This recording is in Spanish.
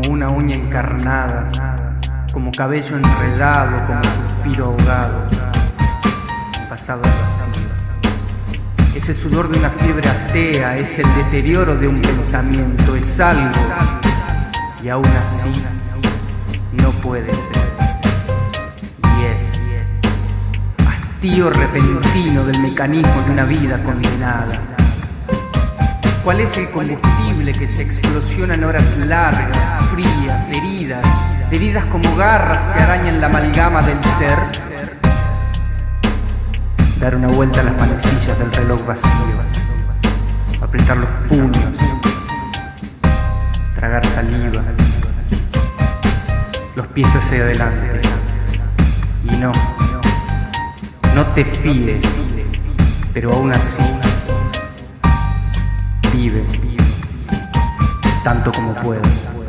como una uña encarnada, como cabello enredado, como suspiro ahogado, pasado vacío. Ese sudor de una fiebre atea es el deterioro de un pensamiento, es algo, y aún así no puede ser. Y es hastío repentino del mecanismo de una vida condenada ¿Cuál es el combustible que se explosiona en horas largas, frías, heridas, heridas como garras que arañan la amalgama del ser? Dar una vuelta a las manecillas del reloj vacío, apretar los puños, tragar saliva, los pies hacia adelante. Y no, no te fíes, pero aún así tanto como puedas.